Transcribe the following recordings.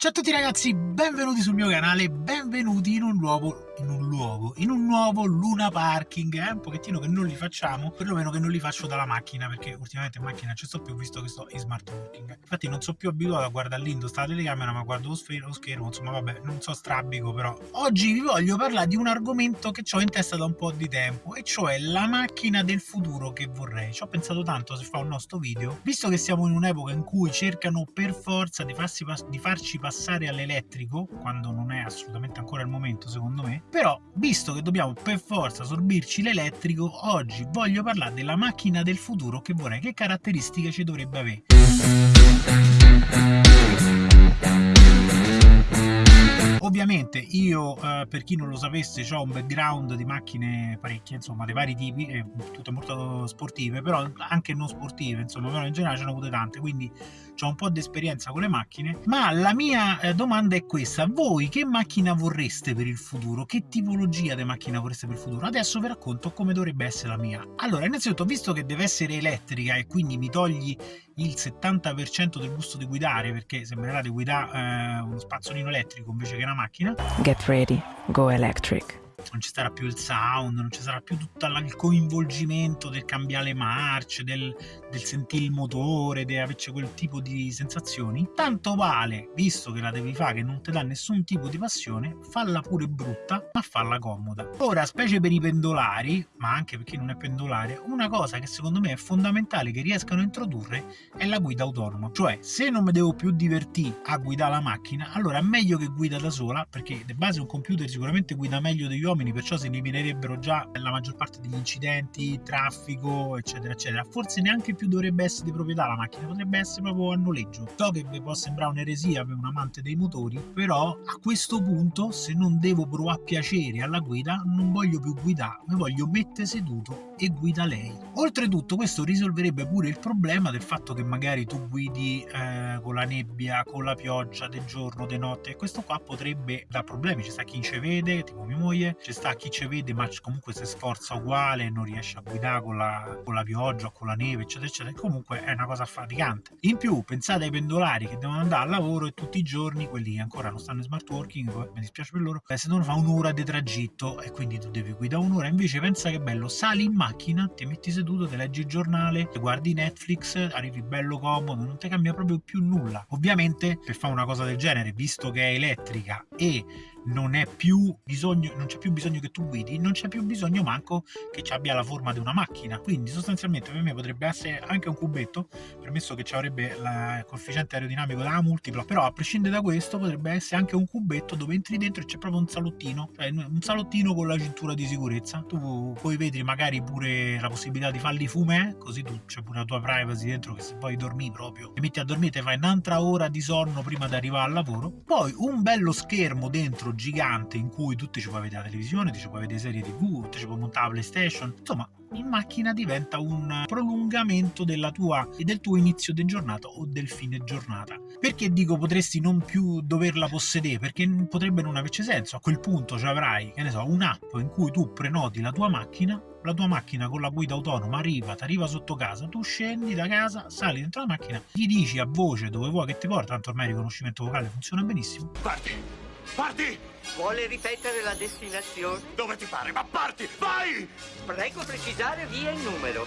Ciao a tutti ragazzi, benvenuti sul mio canale, benvenuti in un nuovo, in un luogo, in un nuovo Luna Parking, eh? un pochettino che non li facciamo, perlomeno che non li faccio dalla macchina, perché ultimamente in macchina ci sto più visto che sto in smart working. Infatti non sono più abituato a guardare lì sta la telecamera, ma guardo lo, sfero, lo schermo, insomma vabbè, non so strabico però. Oggi vi voglio parlare di un argomento che ho in testa da un po' di tempo, e cioè la macchina del futuro che vorrei. Ci ho pensato tanto se fa un nostro video, visto che siamo in un'epoca in cui cercano per forza di, farsi, di farci passare passare all'elettrico, quando non è assolutamente ancora il momento secondo me, però visto che dobbiamo per forza sorbirci l'elettrico, oggi voglio parlare della macchina del futuro che vorrei, che caratteristiche ci dovrebbe avere. Ovviamente io, eh, per chi non lo sapesse, ho un background di macchine parecchie, insomma, di vari tipi, eh, tutte molto sportive, però anche non sportive, insomma, però in generale ce ne ho avute tante, quindi ho un po' di esperienza con le macchine, ma la mia eh, domanda è questa, voi che macchina vorreste per il futuro? Che tipologia di macchina vorreste per il futuro? Adesso vi racconto come dovrebbe essere la mia. Allora, innanzitutto, visto che deve essere elettrica e quindi mi togli il 70% del gusto di guidare, perché sembrerà di guidare eh, uno spazzolino elettrico invece che una macchina. Get ready, go electric non ci sarà più il sound, non ci sarà più tutto il coinvolgimento del cambiare marce, del, del sentire il motore, di averci quel tipo di sensazioni. Tanto vale, visto che la devi fare, che non ti dà nessun tipo di passione, falla pure brutta, ma falla comoda. Ora, specie per i pendolari, ma anche per chi non è pendolare, una cosa che secondo me è fondamentale che riescano a introdurre è la guida autonoma. Cioè, se non mi devo più divertire a guidare la macchina, allora è meglio che guida da sola, perché di base un computer sicuramente guida meglio degli uomini uomini, perciò si eliminerebbero già la maggior parte degli incidenti, traffico, eccetera, eccetera. Forse neanche più dovrebbe essere di proprietà la macchina, potrebbe essere proprio a noleggio. So che vi può sembrare un'eresia per un amante dei motori, però a questo punto, se non devo provare piacere alla guida, non voglio più guidare, mi voglio mettere seduto e guida lei. Oltretutto questo risolverebbe pure il problema del fatto che magari tu guidi eh, con la nebbia, con la pioggia, del giorno, di notte, e questo qua potrebbe dar problemi. Ci sta chi ci vede, tipo mia moglie, ci sta chi ci vede ma comunque si sforza uguale non riesce a guidare con la, con la pioggia con la neve eccetera eccetera comunque è una cosa faticante. In più pensate ai pendolari che devono andare al lavoro e tutti i giorni quelli che ancora non stanno in smart working mi dispiace per loro eh, se devono fare un'ora di tragitto e quindi tu devi guidare un'ora. Invece pensa che bello sali in macchina ti metti seduto ti leggi il giornale guardi Netflix arrivi bello comodo non ti cambia proprio più nulla. Ovviamente per fare una cosa del genere visto che è elettrica e non è più bisogno, non c'è più bisogno che tu guidi, non c'è più bisogno manco che ci abbia la forma di una macchina. Quindi sostanzialmente per me potrebbe essere anche un cubetto, permesso che ci avrebbe il coefficiente aerodinamico da multiplo, però a prescindere da questo potrebbe essere anche un cubetto dove entri dentro e c'è proprio un salottino, cioè un salottino con la cintura di sicurezza. Tu poi vedi magari pure la possibilità di farli fumè, così tu c'è pure la tua privacy dentro che se vuoi dormire proprio, ti metti a dormire, ti fai un'altra ora di sonno prima di arrivare al lavoro. Poi un bello schermo dentro gigante in cui tu ci puoi vedere la televisione, ci puoi vedere serie tv, ti ci puoi montare la playstation, insomma in macchina diventa un prolungamento della tua, del tuo inizio di giornata o del fine giornata. Perché dico potresti non più doverla possedere? Perché potrebbe non averci senso. A quel punto ci avrai, che ne so, un'app in cui tu prenoti la tua macchina la tua macchina con la guida autonoma arriva, ti arriva sotto casa, tu scendi da casa, sali dentro la macchina, gli dici a voce dove vuoi che ti porta, tanto ormai il riconoscimento vocale funziona benissimo. Parti! Parti! Vuole ripetere la destinazione? Dove ti pare, ma parti! Vai! Prego precisare via il numero.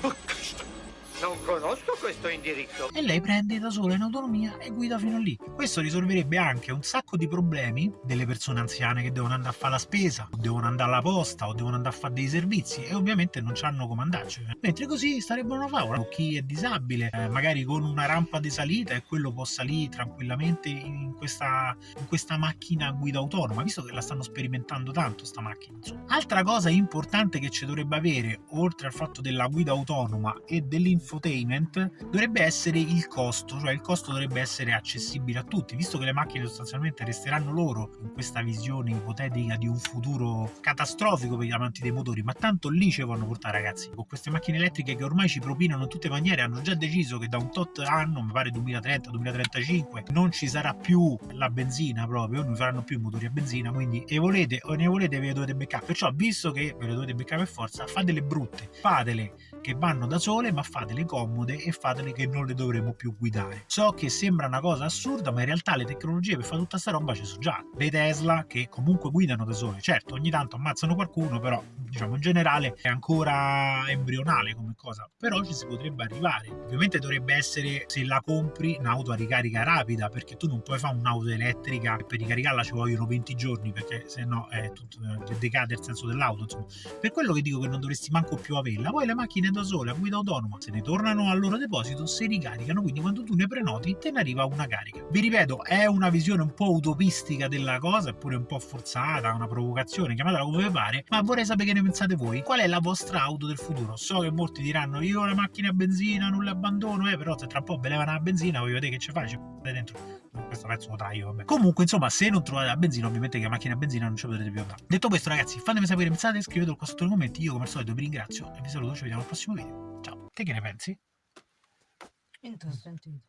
Oh, Cristo! Non conosco questo indirizzo. E lei prende da sola in autonomia e guida fino lì. Questo risolverebbe anche un sacco di problemi delle persone anziane che devono andare a fare la spesa, o devono andare alla posta, o devono andare a fare dei servizi e ovviamente non hanno come andarci. Mentre così starebbero una favola. Chi è disabile, eh, magari con una rampa di salita e quello può salire tranquillamente in questa, in questa macchina a guida autonoma, visto che la stanno sperimentando tanto sta macchina. Insomma. Altra cosa importante che ci dovrebbe avere, oltre al fatto della guida autonoma e dell'informazione infotainment dovrebbe essere il costo, cioè il costo dovrebbe essere accessibile a tutti, visto che le macchine sostanzialmente resteranno loro in questa visione ipotetica di un futuro catastrofico per gli amanti dei motori, ma tanto lì ci vanno portare ragazzi, con queste macchine elettriche che ormai ci propinano in tutte le maniere, hanno già deciso che da un tot anno, mi pare 2030-2035, non ci sarà più la benzina proprio, non faranno più i motori a benzina, quindi e volete o ne volete ve le dovete beccare, perciò visto che ve le dovete beccare per forza, fatele brutte, fatele che vanno da sole, ma fatele fatele comode e fatele che non le dovremo più guidare. So che sembra una cosa assurda, ma in realtà le tecnologie per fare tutta sta roba ci sono già. Le Tesla che comunque guidano da sole, certo ogni tanto ammazzano qualcuno, però diciamo in generale è ancora embrionale come cosa, però ci si potrebbe arrivare. Ovviamente dovrebbe essere se la compri un'auto a ricarica rapida, perché tu non puoi fare un'auto elettrica e per ricaricarla ci vogliono 20 giorni, perché se no è tutto, decade il senso dell'auto, insomma. Per quello che dico che non dovresti manco più averla. Poi le macchine da sole a guida autonoma, se ne tornano al loro deposito, si ricaricano, quindi quando tu ne prenoti te ne arriva una carica. Vi ripeto, è una visione un po' utopistica della cosa, eppure un po' forzata, una provocazione, chiamatela come pare, ma vorrei sapere che ne pensate voi. Qual è la vostra auto del futuro? So che molti diranno io la macchina a benzina non l'abbandono, eh, però se tra un po' ve levano la benzina, voglio vedere che ci fai, ci dentro questo pezzo lo taglio vabbè. comunque insomma se non trovate la benzina ovviamente che la macchina a benzina non ci potrete più andare detto questo ragazzi fatemi sapere pensate scrivetelo qua sotto nei commenti io come al solito vi ringrazio e vi saluto ci vediamo al prossimo video Te che ne pensi? Interessante.